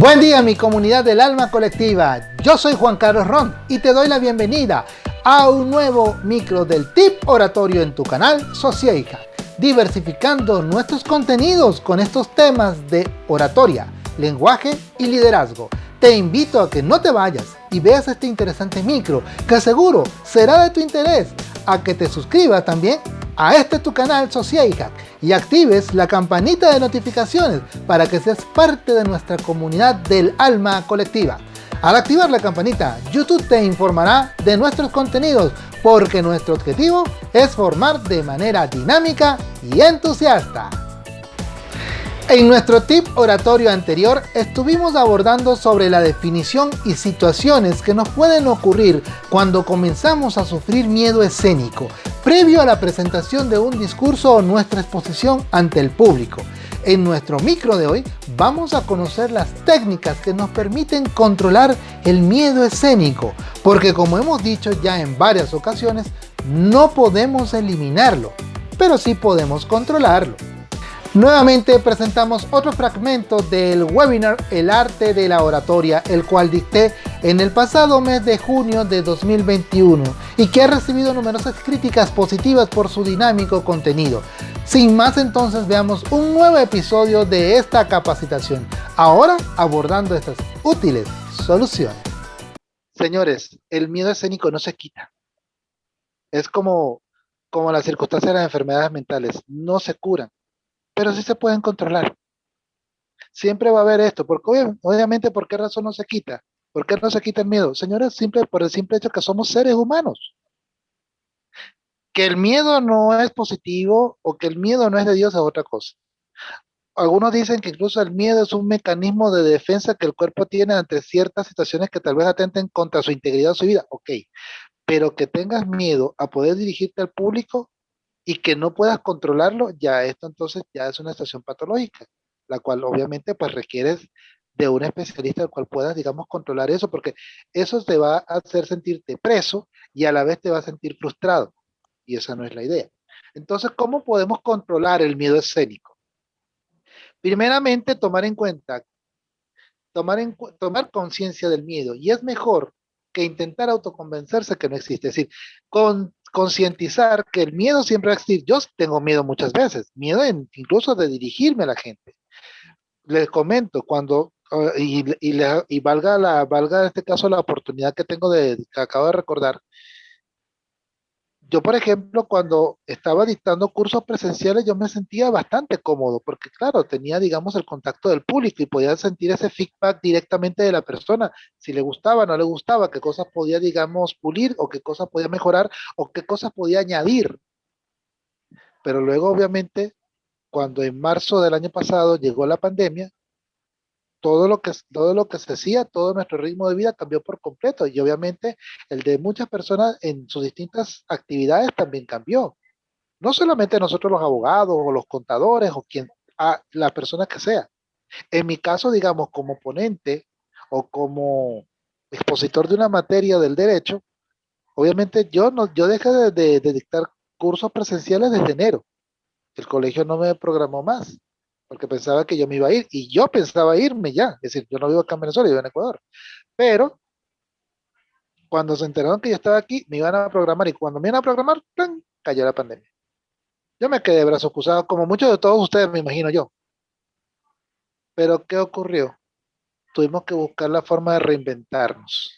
Buen día mi comunidad del alma colectiva, yo soy Juan Carlos Ron y te doy la bienvenida a un nuevo micro del tip oratorio en tu canal Socieja, diversificando nuestros contenidos con estos temas de oratoria, lenguaje y liderazgo. Te invito a que no te vayas y veas este interesante micro que seguro será de tu interés, a que te suscribas también a este tu canal Sociedad y actives la campanita de notificaciones para que seas parte de nuestra comunidad del alma colectiva. Al activar la campanita, YouTube te informará de nuestros contenidos porque nuestro objetivo es formar de manera dinámica y entusiasta. En nuestro tip oratorio anterior estuvimos abordando sobre la definición y situaciones que nos pueden ocurrir cuando comenzamos a sufrir miedo escénico, previo a la presentación de un discurso o nuestra exposición ante el público. En nuestro micro de hoy vamos a conocer las técnicas que nos permiten controlar el miedo escénico, porque como hemos dicho ya en varias ocasiones, no podemos eliminarlo, pero sí podemos controlarlo. Nuevamente presentamos otro fragmento del webinar El arte de la oratoria, el cual dicté en el pasado mes de junio de 2021 y que ha recibido numerosas críticas positivas por su dinámico contenido. Sin más entonces veamos un nuevo episodio de esta capacitación, ahora abordando estas útiles soluciones. Señores, el miedo escénico no se quita. Es como, como las circunstancias de las enfermedades mentales, no se curan pero sí se pueden controlar. Siempre va a haber esto, porque obviamente, ¿por qué razón no se quita? ¿Por qué no se quita el miedo? Señores, simple, por el simple hecho que somos seres humanos. Que el miedo no es positivo o que el miedo no es de Dios es otra cosa. Algunos dicen que incluso el miedo es un mecanismo de defensa que el cuerpo tiene ante ciertas situaciones que tal vez atenten contra su integridad o su vida. Ok, pero que tengas miedo a poder dirigirte al público, y que no puedas controlarlo, ya esto entonces ya es una situación patológica, la cual obviamente pues requieres de un especialista al cual puedas, digamos, controlar eso, porque eso te va a hacer sentirte preso y a la vez te va a sentir frustrado. Y esa no es la idea. Entonces, ¿cómo podemos controlar el miedo escénico? Primeramente, tomar en cuenta, tomar, tomar conciencia del miedo. Y es mejor que intentar autoconvencerse que no existe. Es decir, con, concientizar que el miedo siempre va a existir. Yo tengo miedo muchas veces, miedo incluso de dirigirme a la gente. Les comento, cuando, y, y, valga, la, valga en este caso la oportunidad que tengo de, que acabo de recordar, yo, por ejemplo, cuando estaba dictando cursos presenciales, yo me sentía bastante cómodo, porque claro, tenía, digamos, el contacto del público y podía sentir ese feedback directamente de la persona, si le gustaba, no le gustaba, qué cosas podía, digamos, pulir, o qué cosas podía mejorar, o qué cosas podía añadir. Pero luego, obviamente, cuando en marzo del año pasado llegó la pandemia, todo lo que todo lo que se hacía, todo nuestro ritmo de vida cambió por completo y obviamente el de muchas personas en sus distintas actividades también cambió. No solamente nosotros los abogados o los contadores o quien a la persona que sea. En mi caso, digamos, como ponente o como expositor de una materia del derecho, obviamente yo no yo dejé de dictar cursos presenciales desde enero. El colegio no me programó más porque pensaba que yo me iba a ir, y yo pensaba irme ya, es decir, yo no vivo acá en Venezuela, yo vivo en Ecuador, pero cuando se enteraron que yo estaba aquí, me iban a programar, y cuando me iban a programar, ¡plan! cayó la pandemia. Yo me quedé brazos cruzados, como muchos de todos ustedes, me imagino yo. Pero, ¿qué ocurrió? Tuvimos que buscar la forma de reinventarnos.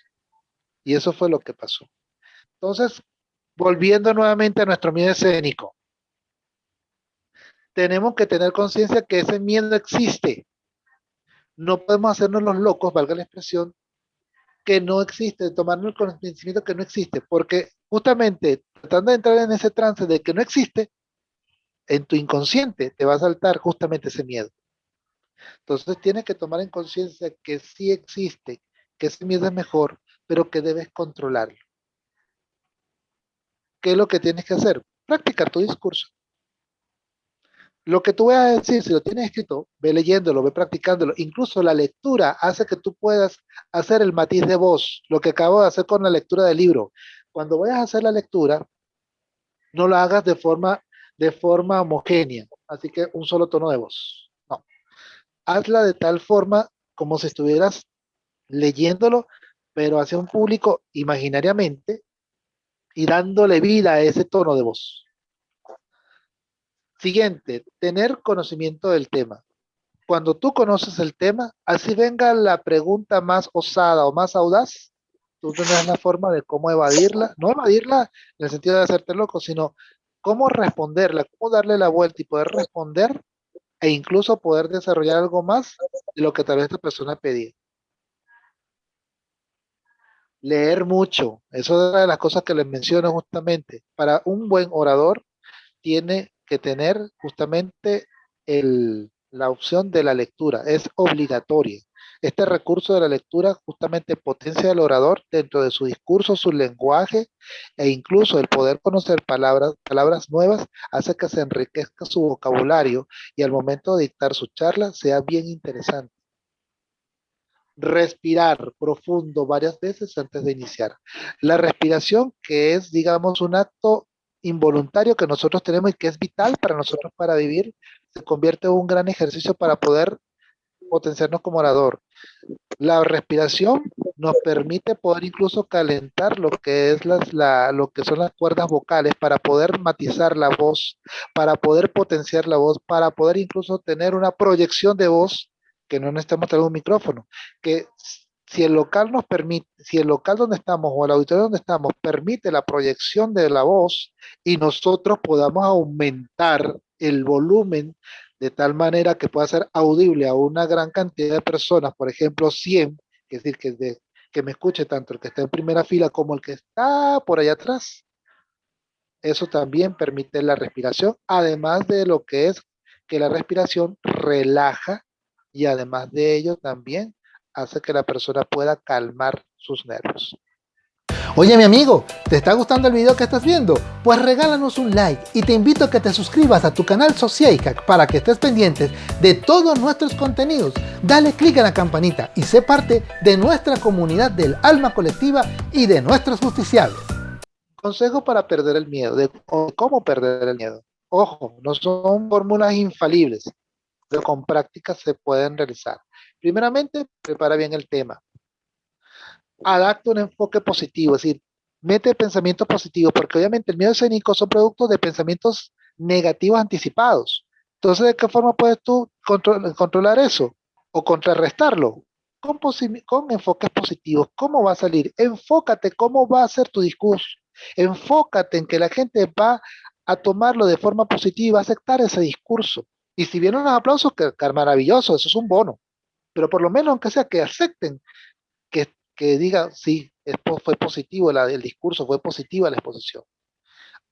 Y eso fue lo que pasó. Entonces, volviendo nuevamente a nuestro miedo escénico tenemos que tener conciencia que ese miedo existe. No podemos hacernos los locos, valga la expresión, que no existe, tomarnos el conocimiento que no existe, porque justamente tratando de entrar en ese trance de que no existe, en tu inconsciente te va a saltar justamente ese miedo. Entonces tienes que tomar en conciencia que sí existe, que ese miedo es mejor, pero que debes controlarlo. ¿Qué es lo que tienes que hacer? Practicar tu discurso. Lo que tú vas a decir, si lo tienes escrito, ve leyéndolo, ve practicándolo. Incluso la lectura hace que tú puedas hacer el matiz de voz, lo que acabo de hacer con la lectura del libro. Cuando vayas a hacer la lectura, no la hagas de forma, de forma homogénea, así que un solo tono de voz. No. Hazla de tal forma como si estuvieras leyéndolo, pero hacia un público imaginariamente y dándole vida a ese tono de voz. Siguiente, tener conocimiento del tema. Cuando tú conoces el tema, así venga la pregunta más osada o más audaz, tú tendrás la forma de cómo evadirla, no evadirla en el sentido de hacerte loco, sino cómo responderla, cómo darle la vuelta y poder responder e incluso poder desarrollar algo más de lo que tal vez esta persona pedía. Leer mucho, eso es una de las cosas que les menciono justamente. Para un buen orador tiene que tener justamente la opción de la lectura, es obligatoria. Este recurso de la lectura justamente potencia al orador dentro de su discurso, su lenguaje e incluso el poder conocer palabras, palabras nuevas hace que se enriquezca su vocabulario y al momento de dictar su charla sea bien interesante. Respirar profundo varias veces antes de iniciar. La respiración que es, digamos, un acto involuntario que nosotros tenemos y que es vital para nosotros para vivir, se convierte en un gran ejercicio para poder potenciarnos como orador. La respiración nos permite poder incluso calentar lo que es las, la, lo que son las cuerdas vocales para poder matizar la voz, para poder potenciar la voz, para poder incluso tener una proyección de voz que no necesitamos tener un micrófono, que si el local nos permite, si el local donde estamos o el auditorio donde estamos permite la proyección de la voz y nosotros podamos aumentar el volumen de tal manera que pueda ser audible a una gran cantidad de personas, por ejemplo 100, es decir, que, que me escuche tanto el que está en primera fila como el que está por allá atrás. Eso también permite la respiración, además de lo que es que la respiración relaja y además de ello también hace que la persona pueda calmar sus nervios. Oye mi amigo, ¿te está gustando el video que estás viendo? Pues regálanos un like y te invito a que te suscribas a tu canal Sociaicac para que estés pendientes de todos nuestros contenidos. Dale click a la campanita y sé parte de nuestra comunidad del alma colectiva y de nuestros justiciables. Consejo para perder el miedo, de cómo perder el miedo. Ojo, no son fórmulas infalibles, pero con práctica se pueden realizar. Primeramente, prepara bien el tema adapta un enfoque positivo, es decir, mete pensamientos positivos, porque obviamente el miedo escénico son productos de pensamientos negativos anticipados. Entonces, ¿de qué forma puedes tú controlar eso o contrarrestarlo? Con, con enfoques positivos. ¿Cómo va a salir? Enfócate cómo va a ser tu discurso. Enfócate en que la gente va a tomarlo de forma positiva, a aceptar ese discurso. Y si vienen los aplausos, que, que maravilloso, eso es un bono. Pero por lo menos, aunque sea que acepten que que diga, sí, fue positivo el discurso, fue positiva la exposición.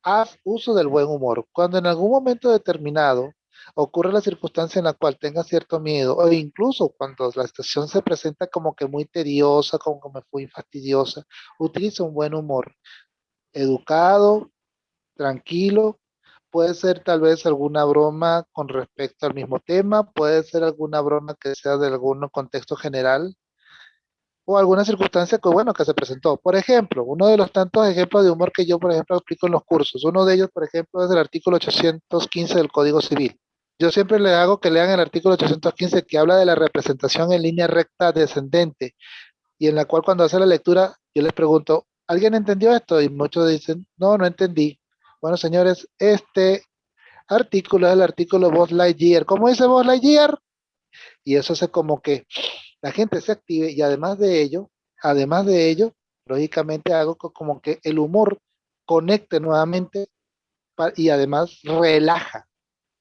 Haz uso del buen humor. Cuando en algún momento determinado ocurre la circunstancia en la cual tenga cierto miedo, o incluso cuando la situación se presenta como que muy tediosa, como que me fui fastidiosa, utiliza un buen humor. Educado, tranquilo, puede ser tal vez alguna broma con respecto al mismo tema, puede ser alguna broma que sea de algún contexto general, o alguna circunstancia que, bueno, que se presentó. Por ejemplo, uno de los tantos ejemplos de humor que yo, por ejemplo, explico en los cursos, uno de ellos, por ejemplo, es el artículo 815 del Código Civil. Yo siempre le hago que lean el artículo 815 que habla de la representación en línea recta descendente y en la cual cuando hace la lectura yo les pregunto, ¿alguien entendió esto? Y muchos dicen, no, no entendí. Bueno, señores, este artículo es el artículo Buzz Lightyear. ¿Cómo dice Buzz Lightyear? Y eso hace como que la gente se active y además de ello, además de ello, lógicamente hago como que el humor conecte nuevamente y además relaja,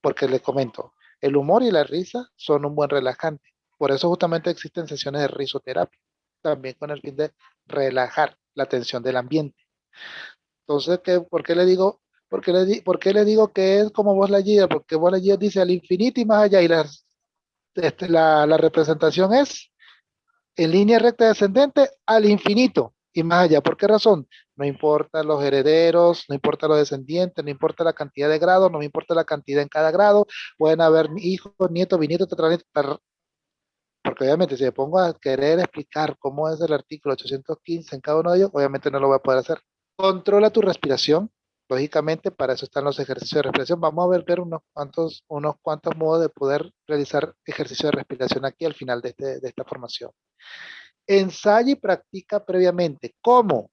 porque les comento, el humor y la risa son un buen relajante. Por eso justamente existen sesiones de risoterapia, también con el fin de relajar la tensión del ambiente. Entonces, ¿qué, ¿por qué le digo? Porque le, ¿Por qué le digo que es como vos la guía? Porque vos la guía dice al infinito y más allá y las este, la, representación es en línea recta descendente al infinito y más allá. ¿Por qué razón? No importa los herederos, no importa los descendientes, no importa la cantidad de grados, no me importa la cantidad en cada grado. Pueden haber hijos, nietos, bisnietos, tetranietos. Porque obviamente si me pongo a querer explicar cómo es el artículo 815 en cada uno de ellos, obviamente no lo voy a poder hacer. Controla tu respiración. Lógicamente, para eso están los ejercicios de respiración. Vamos a ver, unos, cuantos, unos cuantos modos de poder realizar ejercicios de respiración aquí al final de, este, esta formación. Ensaya y practica previamente. ¿Cómo?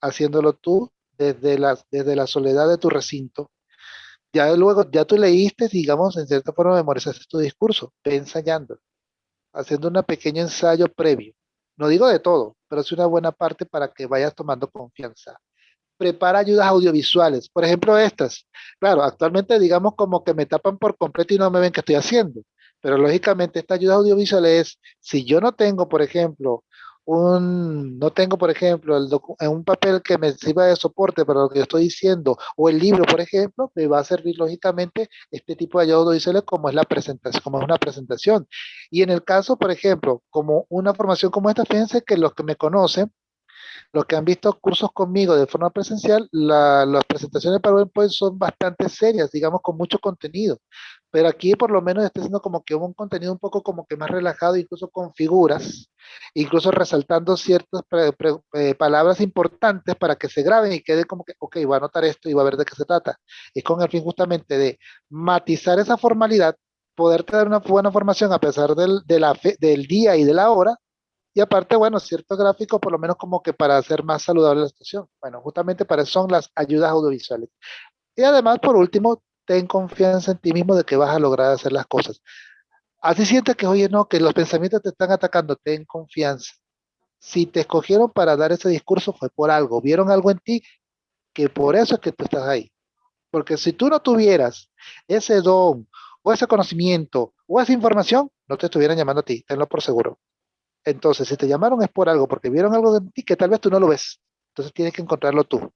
Haciéndolo tú desde la, desde la soledad de tu recinto. Ya luego, ya tú leíste, digamos, en cierta forma memorizaste tu discurso, ve ensayando, haciendo un pequeño ensayo previo. No digo de todo, pero es una buena parte para que vayas tomando confianza. Prepara ayudas audiovisuales, por ejemplo estas. Claro, actualmente digamos como que me tapan por completo y no me ven qué estoy haciendo. Pero lógicamente esta ayuda audiovisual es, si yo no tengo, por ejemplo, un, no tengo, por ejemplo, el un papel que me sirva de soporte para lo que estoy diciendo, o el libro, por ejemplo, me va a servir lógicamente este tipo de ayuda audiovisuales como es la presentación, como es una presentación. Y en el caso, por ejemplo, como una formación como esta, fíjense que los que me conocen, los que han visto cursos conmigo de forma presencial, las presentaciones para PowerPoint son bastante serias, digamos, con mucho contenido. Pero aquí por lo menos está siendo como que un contenido un poco como que más relajado, incluso con figuras, incluso resaltando ciertas eh, palabras importantes para que se graben y quede como que, ok, voy a anotar esto y voy a ver de qué se trata. Es con el fin justamente de matizar esa formalidad, poder tener una buena formación a pesar del, de del día y de la hora, y aparte, bueno, ciertos gráficos, por lo menos como que para hacer más saludable la situación. Bueno, justamente para eso son las ayudas audiovisuales. Y además, por último, ten confianza en ti mismo de que vas a lograr hacer las cosas. Así sientes que, oye, no, que los pensamientos te están atacando, ten confianza. Si te escogieron para dar ese discurso fue por algo, vieron algo en ti que por eso es que tú estás ahí. Porque si tú no tuvieras ese don o ese conocimiento o esa información, no te estuvieran llamando a ti, tenlo por seguro. Entonces, si te llamaron es por algo, porque vieron algo de ti que tal vez tú no lo ves. Entonces tienes que encontrarlo tú.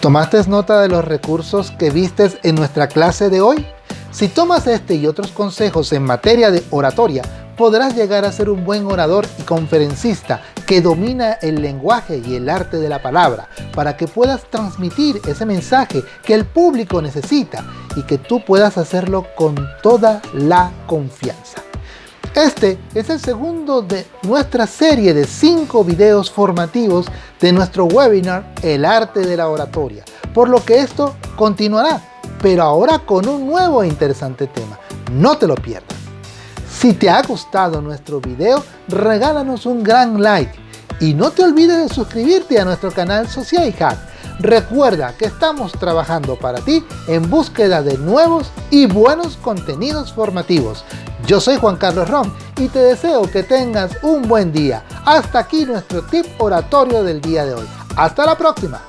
¿Tomaste nota de los recursos que vistes en nuestra clase de hoy? Si tomas este y otros consejos en materia de oratoria, podrás llegar a ser un buen orador y conferencista que domina el lenguaje y el arte de la palabra para que puedas transmitir ese mensaje que el público necesita y que tú puedas hacerlo con toda la confianza. Este es el segundo de nuestra serie de 5 videos formativos de nuestro webinar El Arte de la Oratoria, por lo que esto continuará, pero ahora con un nuevo e interesante tema. No te lo pierdas. Si te ha gustado nuestro video, regálanos un gran like y no te olvides de suscribirte a nuestro canal Social Hack. Recuerda que estamos trabajando para ti en búsqueda de nuevos y buenos contenidos formativos. Yo soy Juan Carlos Rom y te deseo que tengas un buen día. Hasta aquí nuestro tip oratorio del día de hoy. Hasta la próxima.